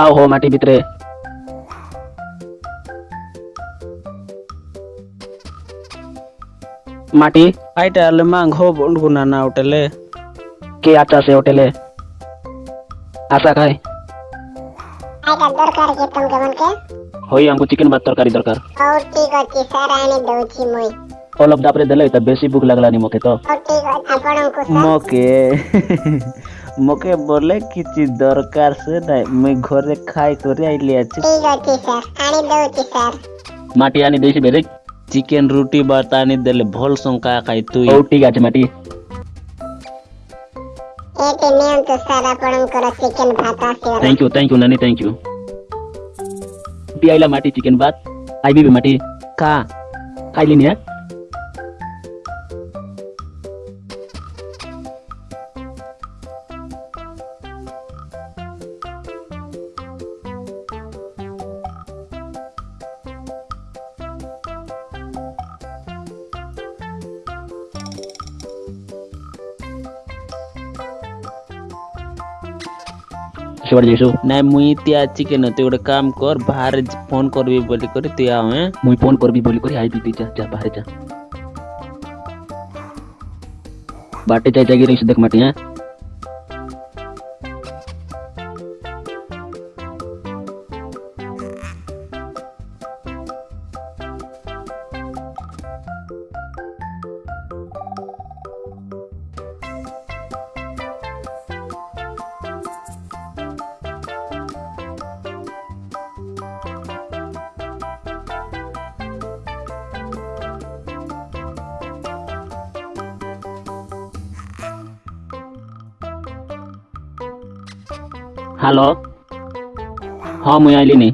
आओ हो मटी भित्रे। माटी? आइटा ले मांग हो बंडगुना ना उठले। के आचा से उठले? आशा खाए आइटा दरकार के तुम गवन के होई हमको चिकन भात तरकारी दरकार। और ठीक अछि सर आने दोची मोई। ओलब दापरे देले त बेसी भूख लगला नि मोके तो। और ठीक अछि आपन को मोके। মোকে বলে কিছু দরকার সে নাই মুই ঘরে খাই করে আইলি আছি ঠিক আছে স্যার আনি দউছি স্যার মাটি আনি দেইছি বেরে চিকেন রুটি বাত আনি দেলে ভল সংকা খাই তুই ও ঠিক আছে মাটি এতে নিয়ম তো স্যার আপনার চিকেন ভাত আছে থ্যাংক ইউ থ্যাংক ইউ নানি থ্যাংক ইউ পিয়াইলা মাটি চিকেন ভাত আইবি মাটি খা খাইলি নিয়া छोड़ जैसु ना मुई ते आची न तू गोटे काम कर बाहर फ़ोन करबी बोली कर तू आव मुई फ़ोन करबी बोली कर आईबी तू जा जा बाहर जा। बाटे जा जागी रही देख माटी हाँ? ହ୍ୟାଲୋ ହଁ ମୁଇଁ ଆଇଲିନି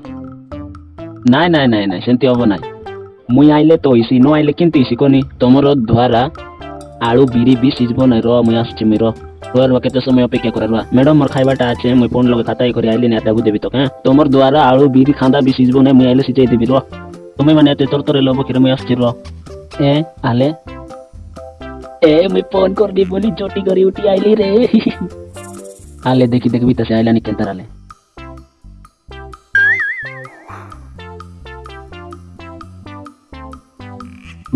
ନାଇଁ ନାଇଁ ନାଇଁ ନାଇଁ ସେମିତି ହବ ନାଇଁ ମୁଇଁ ଆଇଲେ ତ ଇସି ନ ଆଇଲେ କେମିତି ଇସି କନି ତମର ଦ୍ୱାରା ଆଳୁ ବିରି ବି ସିଝିବ ନାହିଁ ର ମୁଇଁ ଆସୁଛି ମୁଇଁ ର ରୁଆ କେତେ ସମୟ ଅପେକ୍ଷା କରା ରୁଆ ମ୍ୟାଡ଼ମ୍ ମୋର ଖାଇବାଟା ଅଛି ମୁଇଁ ପୁଣି ଲଗେ ଖାତା କରି ଆଇଲି ନା ତାକୁ ଦେବି ତ କାଁ ତମର ଦ୍ୱାରା ଆଳୁ ବିରି ଖାନ୍ଦା ବି ସିଝିବ ନାହିଁ ମୁଇଁ ଆଇଲେ ସିଝେଇ ଦେବି ର ତୁମେ ମାନେ ଏତେ ତର ତର ଲବ କିରେ ମୁଇଁ ଆସୁଛି ର ଏ ଆଲେ ଏ ମୁଇଁ ଫୋନ୍ କରିବି ବୋଲି ଚଟି କରି ଉଠି ଆଇଲି ରେ आले देखी देखी तसे आयला नि आले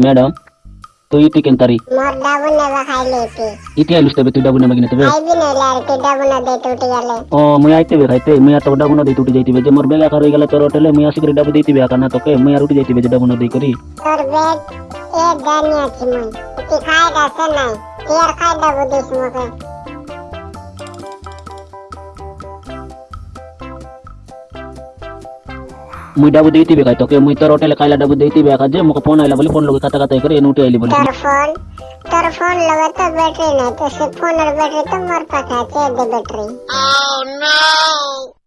मैडम तो ये केंतरी मार डाबू ने बखाई लेती इति आलुस तबे तू डाबू ने मगिने तबे आई भी ने लार के डाबू ने दे टूटी आले ओ मैं आइते बे खाइते मैं तो डाबू ने दे टूटी जाईती बे जे मोर बेगा कर गेला तोर होटल मैं आसी करे डाबू देती बे आकना तो के मैं आरुटी जाईती बे डाबू ने दे करी तोर ए दानिया से तेर डाबू देस मोके মুই ডাবু দেইতি বেকাই তোকে মুই তোর হোটেলে কাইলা ডাবু দেইতি বেকা যে মোকে ফোন আইলা বলি ফোন লগে কথা কথা করে এনুটে আইলি বলি তোর ফোন তোর ফোন লগে তো ব্যাটারি নাই তো সে ফোনের ব্যাটারি তো মোর পাকা আছে দে ব্যাটারি ও নো